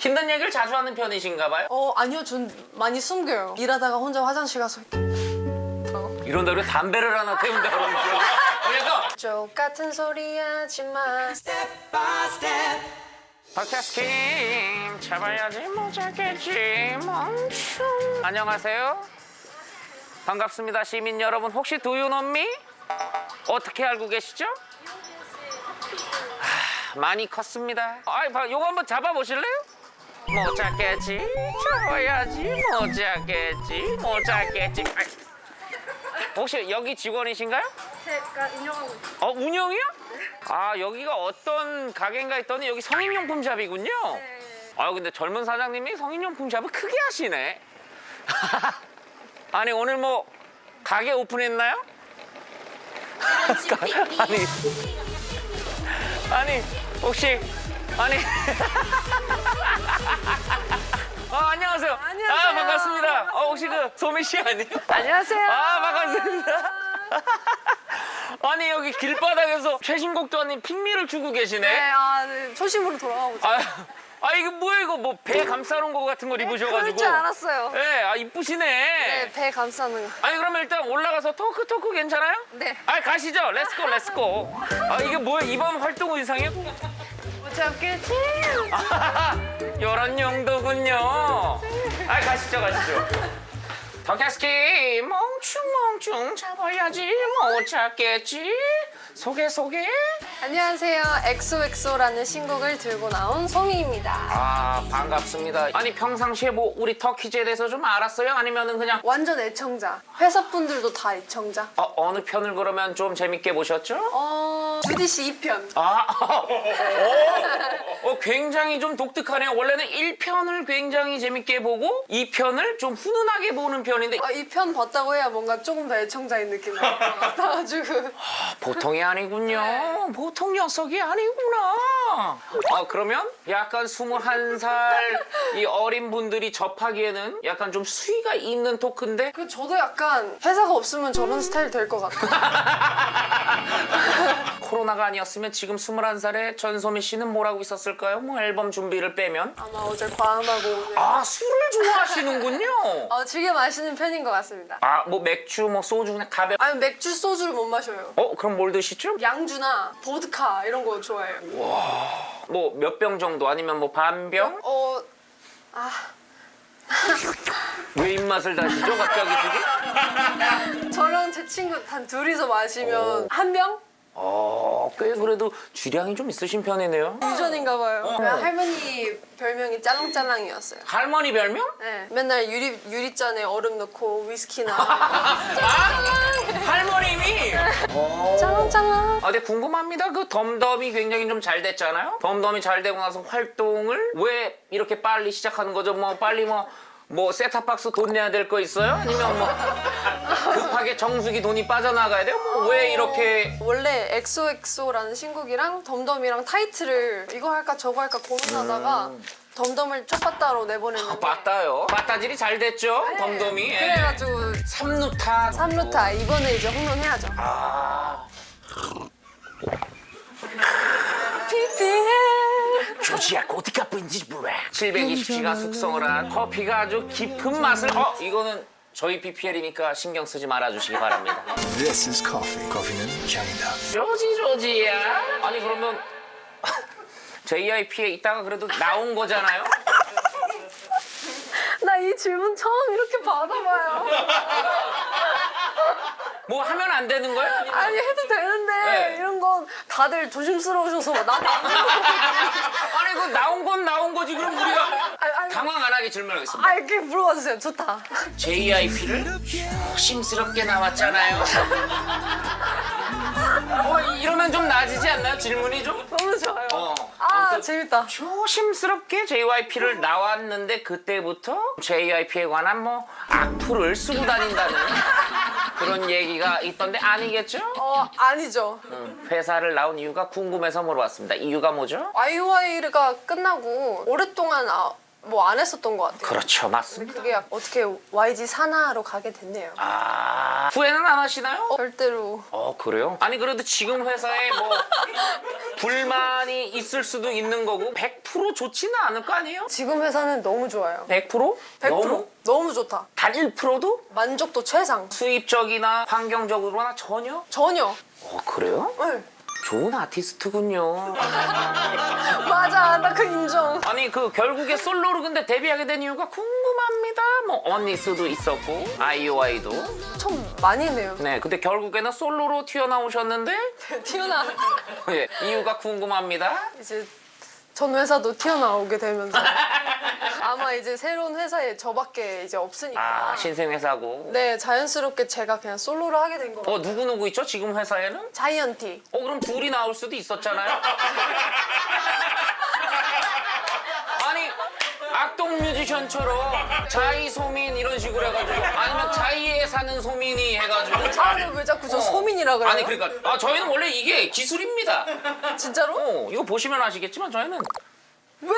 힘든 얘기를 자주 하는 편이신가 봐요? 어 아니요. 전 많이 숨겨요. 일하다가 혼자 화장실 가서 이렇게 이런다 그래 담배를 하나 태운다 그러면 그래서 쪽 같은 소리 하지마. 팟캐스팅 잡아야지. 못 잡겠지. 멈춤 안녕하세요. 반갑습니다 시민 여러분. 혹시 두유놈미? 어떻게 알고 계시죠? 하, 많이 컸습니다. 아이 봐, 요거 한번 잡아보실래요? 못 잡겠지 못 잡겠지 아이, 혹시 여기 직원이신가요? 제가 인형하고 있어요 어 운영이요? 아 여기가 어떤 가게인가 했더니 여기 성인용품 샵이군요. 아 근데 젊은 사장님이 성인용품 샵을 크게 하시네. 아니 오늘 뭐 가게 오픈했나요? 아니 아니 혹시 아니 아 안녕하세요. 안녕하세요. 아 반갑습니다. 어 혹시 그 소미 씨 아니에요? 안녕하세요 아 반갑습니다. 아니 여기 길바닥에서 최신곡도 아닌 Pick Me를 추고 계시네. 네 아 네, 초심으로 돌아가고 있어요 아, 아 이거 뭐야 이거 뭐 배 감싸놓은 거 같은 걸 입으셔가지고. 그럴 줄 알았어요 네, 아 이쁘시네. 네, 배 감싸는 거 아니 그러면 일단 올라가서 토크 토크 괜찮아요? 네. 아 가시죠. Let's go let's go. 아 이게 뭐야 이번 활동 의상이요? 못 잡겠지. 이런 용도군요. 아 가시죠 가시죠. 덕캐스키 멍충멍충 잡아야지 못 잡겠지. 소개 소개. 안녕하세요. XOXO라는 신곡을 들고 나온 소미입니다. 아 반갑습니다. 아니 평상시에 뭐 우리 터키즈에 대해서 좀 알았어요? 아니면은 그냥 완전 애청자. 회사 분들도 다 애청자? 어, 어느 편을 그러면 좀 재밌게 보셨죠? 어 주디 씨 2편 아, 어, 어, 굉장히 좀 독특하네요. 원래는 1편을 굉장히 재밌게 보고 2편을 좀 훈훈하게 보는 편인데 아, 2편 봤다고 해야 뭔가 조금 더 애청자인 느낌 나요 같아가지고 아, 보통이 아니군요. 보통 녀석이 아니구나. 아, 그러면 약간 21살 이 어린 분들이 접하기에는 약간 좀 수위가 있는 토크인데 그 저도 약간 회사가 없으면 저런 스타일 될 것 같아요 코로나가 아니었으면 지금 21살에 전소미 씨는 뭘 하고 있었을까요? 뭐 앨범 준비를 빼면 아마 어제 과음하고 오늘 아 술을 좋아하시는군요. 어, 즐겨 마시는 편인 것 같습니다 아 뭐 맥주 뭐 소주 그냥 가볍. 아니 맥주 소주를 못 마셔요 어 그럼 뭘 드시죠? 양주나 보드카 이런 거 좋아해요 뭐 몇 병 정도 아니면 뭐 반 병? 어... 아... 왜 입맛을 다시죠 갑자기 지금? 저랑 제 친구 단 둘이서 마시면 한 병? 어 꽤 그래도 주량이 좀 있으신 편이네요. 유전인가 봐요 어. 할머니 별명이 짤랑짤랑이었어요 할머니 별명? 네, 맨날 유리, 유리잔에 얼음 넣고 위스키나 아 할머님이. 어. 짤랑짤랑 아, 근데 궁금합니다. 그 DUMB DUMB이 굉장히 좀 잘 됐잖아요. DUMB DUMB이 잘 되고 나서 활동을 왜 이렇게 빨리 시작하는 거죠? 뭐 빨리 뭐. 뭐 세탑박스 돈 내야 될 거 있어요? 아니면 뭐 급하게 정수기 돈이 빠져나가야 돼요? 뭐 왜 이렇게 원래 XOXO라는 신곡이랑 DUMB DUMB이랑 타이틀을 이거 할까 저거 할까 고민하다가 DUMB DUMB을 첫 빠따로 내보냈는데 빠따요. 빠따질이 잘 됐죠? 네. DUMB DUMB이. 예. 그래가지고 삼루타. 3루타 이번에 이제 홈런 해야죠 아. PPL 조지아 고디카 빈지 블랙 720시간 숙성을 한 커피가 아주 깊은 맛을 어 이거는 저희 BPL이니까 신경 쓰지 말아주시기 바랍니다 This is coffee. 커피는 향이다. 조지 조지야 아니 그러면 JIP에 있다가 그래도 나온 거잖아요 나 이 질문 처음 이렇게 받아봐요 뭐 하면 안 되는 거예요? 아니면- 아니 해도 되는데 네. 이런 건 다들 조심스러우셔서 나도 안 되는 거 아니 그 나온 건 나온 거지 그럼 우리가 아니, 아니, 당황 안 하게 질문하겠습니다. 아 이렇게 물어봐 주세요. 좋다. JIP를 조심스럽게 나왔잖아요. 어 이러면 좀 나아지지 않나요? 질문이 좀? 너무 좋아요. 어, 아 재밌다. 조심스럽게 JYP를 나왔는데 그때부터 JYP에 관한 뭐 악플을 쓰고 다닌다는 그런 얘기가 있던데 아니겠죠? 어 아니죠 음, 회사를 나온 이유가 궁금해서 물어봤습니다. 이유가 뭐죠? 아이오아이가 끝나고 오랫동안 아, 뭐 안 했었던 것 같아요. 그렇죠, 맞습니다. 그게 약- 어떻게 YG 산하로 가게 됐네요. 아 후회는 안 하시나요? 절대로 어 그래요? 아니 그래도 지금 회사에 뭐 불만이 있을 수도 있는 거고 100% 좋지는 않을 거 아니에요? 지금 회사는 너무 좋아요. 100%? 100% 너무? 너무 좋다. 단 1%도? 만족도 최상. 수입적이나 환경적으로나 전혀? 전혀. 어 그래요? 응. 좋은 아티스트군요. 그 인정. 아니 그 결국에 솔로로 근데 데뷔하게 된 이유가 궁금합니다. 뭐 언니스도 있었고 아이오아이도. 참 많이 했네요. 네, 근데 결국에는 솔로로 튀어나오셨는데 튀어나 예, 이유가 궁금합니다. 이제 전 회사도 튀어나오게 되면서 아마 이제 새로운 회사에 저밖에 이제 없으니까 아 신생 회사고. 네 자연스럽게 제가 그냥 솔로를 하게 된 거. 어 누구 누구 있죠 지금 회사에는? 자이언티. 어 그럼 둘이 나올 수도 있었잖아요. 아니 악동 뮤지션처럼 자이 소민 이런 식으로 해가지고 아니면 자이에 사는 소민이 해가지고. 아, 근데 왜 자꾸 저 어. 소민이라 그래요? 아니 그러니까 아 저희는 원래 이게 기술입니다. 진짜로? 어 이거 보시면 아시겠지만 저희는 왜?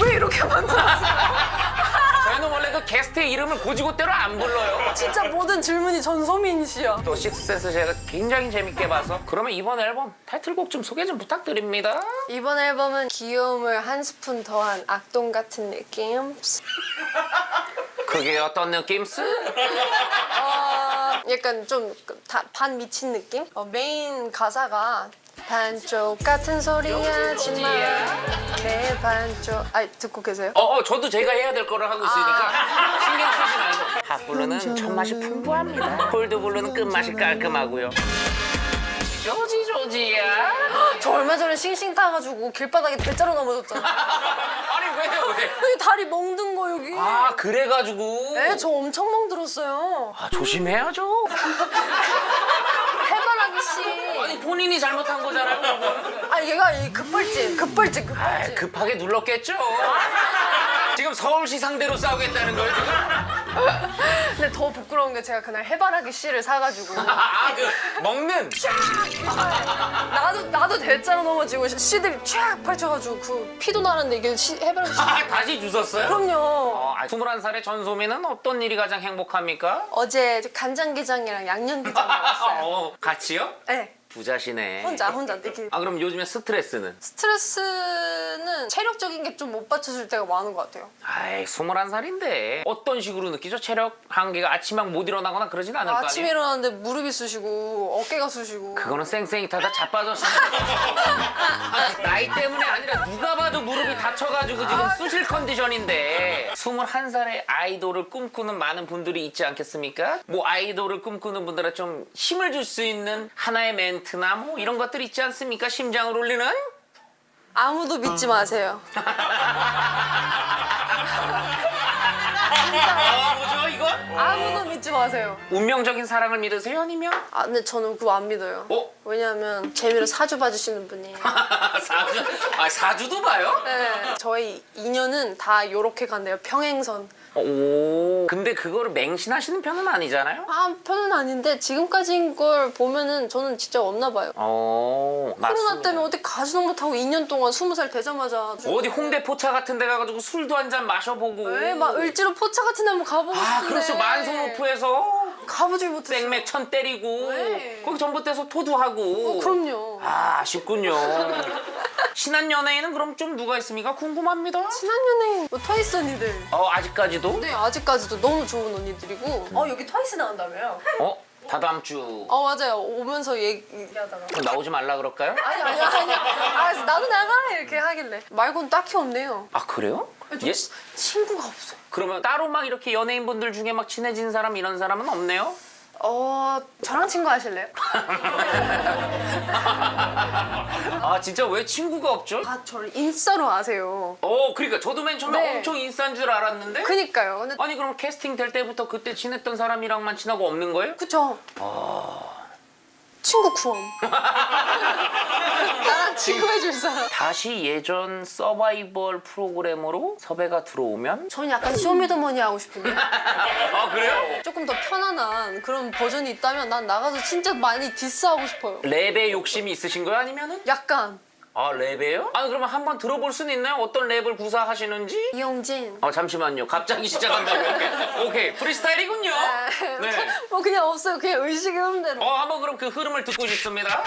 왜 이렇게 만들었어? 저희는 원래 그 게스트의 이름을 곧이곧대로 안 불러요. 진짜 모든 질문이 전소민 씨야. 또 식스센스 제가 굉장히 재밌게 봐서 그러면 이번 앨범 타이틀곡 좀 소개 좀 부탁드립니다. 이번 앨범은 귀여움을 한 스푼 더한 악동 같은 느낌. 그게 어떤 느낌스? 어, 약간 좀 반 미친 느낌? 어, 메인 가사가 반쪽 같은 소리 하지마 내 반쪽 아 듣고 계세요? 어, 어, 저도 제가 해야 될 거를 하고 있으니까 신경 쓰지 말고. 핫블루는 첫맛이 풍부합니다. 골드블루는 끝맛이 깔끔하고요. 조지 조지야. 저 얼마 전에 싱싱 타가지고 길바닥에 대자로 넘어졌잖아 아니 왜요 왜? 여기 다리 멍든 거 여기 아 그래가지고. 네, 저 엄청 멍들었어요 아 조심해야죠. 본인이 잘못한 거잖아요. 그거는. 아 얘가 이 급발진 급발진 아, 급발진 급하게 눌렀겠죠. 지금 서울시 상대로 싸우겠다는 거예요 지금? 근데 더 부끄러운 게 제가 그날 해바라기 씨를 사가지고 아그 먹는. 나도 나도 대자로 넘어지고 씨들이 쫙 펼쳐가지고 그 피도 나는데 이게 씨, 해바라기 씨 아 다시 주웠어요? 그럼요 어, 21살의 전소민은 어떤 일이 가장 행복합니까? 어제 간장게장이랑 양념게장 먹었어요 어, 같이요? 네 부자시네. 혼자 혼자 이렇게 아 그럼 요즘에 스트레스는? 스트레스는 체력적인 게 좀 못 받쳐줄 때가 많은 것 같아요 아이 21살인데 어떤 식으로 느끼죠? 체력 한계가 아침막 못 일어나거나 그러진 않을 거 아니에요? 아침에 일어났는데 무릎이 쑤시고 어깨가 쑤시고 그거는 쌩쌩이 타다 자빠졌어. 나이 때문에 아니라 누가 봐도 무릎이 다쳐가지고 지금 쑤실 컨디션인데 21살의 아이돌을 꿈꾸는 많은 분들이 있지 않겠습니까? 뭐 아이돌을 꿈꾸는 분들은 좀 힘을 줄 수 있는 하나의 멘 트나 뭐 이런 것들 있지 않습니까? 심장을 울리는? 아무도 믿지 마세요 아 뭐죠 이건? 아무도 믿지 마세요 운명적인 사랑을 믿으세요 아니면? 아 근데 저는 그거 안 믿어요 어? 왜냐하면 재미로 사주 봐주시는 분이 사주? 아 사주도 봐요? 네, 저희 인연은 다 요렇게 간대요 평행선 오. 근데 그거를 맹신하시는 편은 아니잖아요? 아 편은 아닌데 지금까지인 걸 보면은 저는 진짜 없나 봐요. 어 코로나 맞습니다. 때문에 어디 가지도 못하고 2년 동안 20살 되자마자 어디 홍대 포차 같은 데 가가지고 술도 한 잔 마셔보고. 네, 막 을지로 포차 같은 데 한번 가보고 아 싶은데. 그렇죠. 만성오프에서 가보질 못했어요. 생맥 천 때리고 네. 거기 전봇대에서 토도하고. 어, 그럼요. 아 아쉽군요 신한 연예인은 그럼 좀 누가 있습니까? 궁금합니다. 친한 연예인 뭐 트와이스 언니들. 어 아직까지도? 네 아직까지도 너무 좋은 언니들이고. 어 여기 트와이스 나온다며요? 어? 다다음 주. 어 맞아요. 오면서 얘기하다가. 나오지 말라 그럴까요? 아니 아니 아니 아 나도 나가! 이렇게 하길래. 말고는 딱히 없네요. 아 그래요? 저예 치- 친구가 없어요. 그러면 따로 막 이렇게 연예인분들 중에 막 친해진 사람 이런 사람은 없네요 어 저랑 친구 하실래요? 아 진짜 왜 친구가 없죠 아 저를 인싸로 아세요 어 그러니까 저도 맨 처음에 네. 엄청 인싸인 줄 알았는데 그니까요 근데 아니 그럼 캐스팅 될 때부터 그때 친했던 사람이랑만 친하고 없는 거예요? 그쵸 친구 구함 나랑 친구 해줄 사람 다시 예전 서바이벌 프로그램으로 섭외가 들어오면 저는 약간 Show Me The Money 하고 싶은데 아 그래요? 조금 더 편안한 그런 버전이 있다면 난 나가서 진짜 많이 디스하고 싶어요 랩에 욕심이 있으신 거예요? 아니면은? 약간 아 랩이에요? 아 그러면 한번 들어볼 수는 있나요? 어떤 랩을 구사하시는지? 이용진. 어 잠시만요. 갑자기 시작한다고. 오케이, 오케이. 프리스타일이군요. 네. 뭐 그냥 없어요. 그냥 의식의 흐름대로. 어 한번 그럼 그 흐름을 듣고 싶습니다.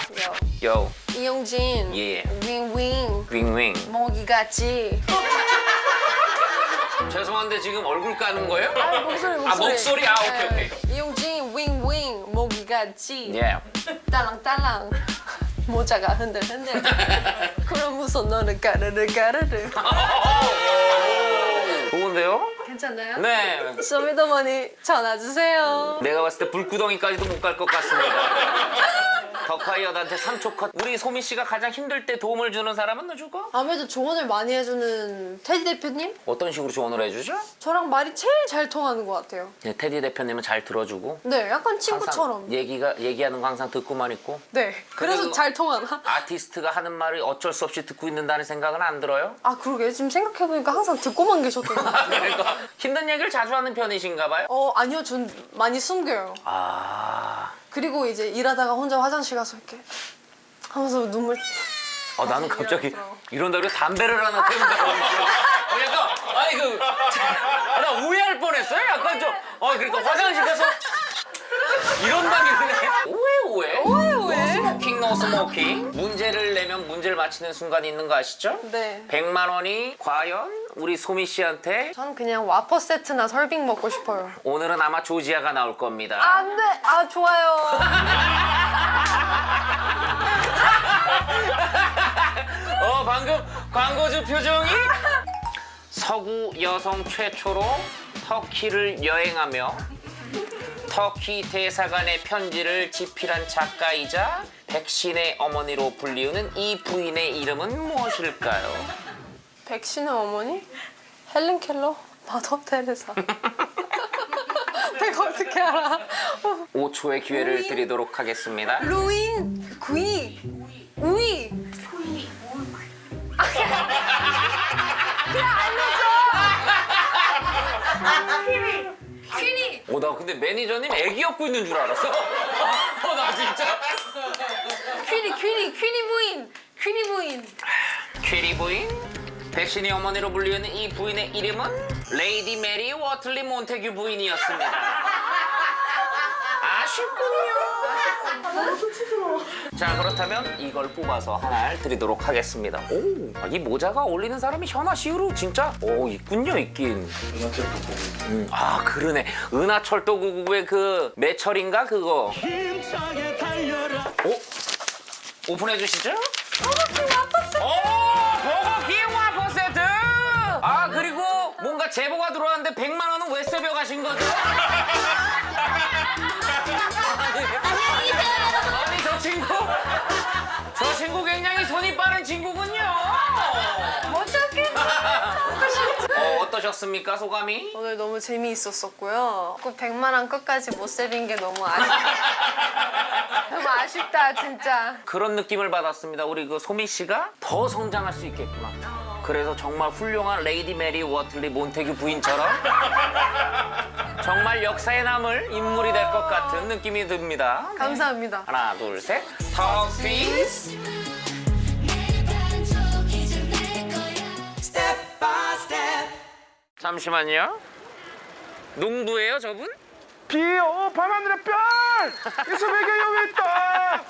요. 요, 이용진. 예. 윙윙. 윙윙. 모기 같지. 죄송한데 지금 얼굴 까는 거예요? 아, 목소리 목소리. 아 목소리 아 오케이 네. 오케이. 이용진 윙윙 모기 같지. 예. 딸랑딸랑. 모자가 흔들흔들. 무슨 너는 까르르 까르르. 좋은데요? 괜찮나요? 네. 쇼미더머니 전화 주세요. 내가 봤을 때 불구덩이까지도 못 갈 것 같습니다. 덕화이어한테 3초 컷. 우리 소미 씨가 가장 힘들 때 도움을 주는 사람은 누구고? 아무래도 조언을 많이 해주는 테디 대표님? 어떤 식으로 조언을 해주죠? 저랑 말이 제일 잘 통하는 것 같아요. 네, 테디 대표님은 잘 들어주고 네, 약간 친구처럼. 얘기가 얘기하는 거 항상 듣고만 있고 네, 그래서 잘 통하나? 아티스트가 하는 말을 어쩔 수 없이 듣고 있는다는 생각은 안 들어요? 아, 그러게. 지금 생각해보니까 항상 듣고만 계셨거든요. 그러니까 힘든 얘기를 자주 하는 편이신가 봐요? 어, 아니요. 전 많이 숨겨요. 아, 그리고 이제 일하다가 혼자 화장실 가서 이렇게 하면서 눈물. 어, 나는 갑자기 이러더라고. 이런다 그래 담배를 하나 태운다고 어, 약간 아니 그나 오해할 뻔했어요. 약간 좀어 그러니까 화장실 가서 이런다길래 오해, 오해. Smoking no smoking 문제를 내면 문제를 맞히는 순간이 있는 거 아시죠? 네. 100만 원이 과연 우리 소미 씨한테 전 그냥 와퍼 세트나 설빙 먹고 싶어요. 오늘은 아마 조지아가 나올 겁니다. 안 돼! 아, 좋아요. 어 방금 광고주 표정이 서구 여성 최초로 터키를 여행하며 터키 대사관의 편지를 집필한 작가이자 백신의 어머니로 불리우는 이 부인의 이름은 무엇일까요? 백신의 어머니? 헬렌 켈러? 마더 테레사. 내가 어떻게 알아? 5초의 기회를 드리도록 하겠습니다. 루인, 구이, 우이. 퀴니. 오, 나 근데 매니저님 애기 업고 있는 줄 알았어. 어. 퀴니, 퀴니, 퀴니 부인. 퀴니 부인. 퀴리 부인, 백신의 어머니로 불리우는 이 부인의 이름은 레이디 메리 워틀리 몬테규 부인이었습니다. 아쉽군요. 자 그렇다면 이걸 뽑아서 하나를 드리도록 하겠습니다. 오, 아, 이 모자가 어울리는 사람이 현아 씨로 진짜 오 있군요 있긴. 음, 아 그러네. 은하철도 999의 그 매철인가 그거. 오 오픈해 주시죠. 오 버거킹 와퍼 세트. 아 그리고 뭔가 제보가 들어왔는데 100만 원은 왜 세벼 가신 거죠? 아니 저 친구 저 친구 굉장히 손이 빠른 친구군요. 어, 어떠셨습니까 소감이? 오늘 너무 재미있었었고요. 그 100만 원 끝까지 못 세빈 게 너무 아쉽다. 너무 아쉽다, 진짜. 그런 느낌을 받았습니다. 우리 그 소미 씨가 더 성장할 수 있겠구나. 그래서 정말 훌륭한 레이디 메리 워틀리 몬테규 부인처럼 정말 역사에 남을 인물이 될 것 같은 느낌이 듭니다. 감사합니다. 하나, 둘, 셋. 터키즈. 잠시만요. 농부예요, 저분? 비오 밤하늘의 별! 이 소백의 여기 있다!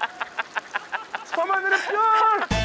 밤하늘의 별!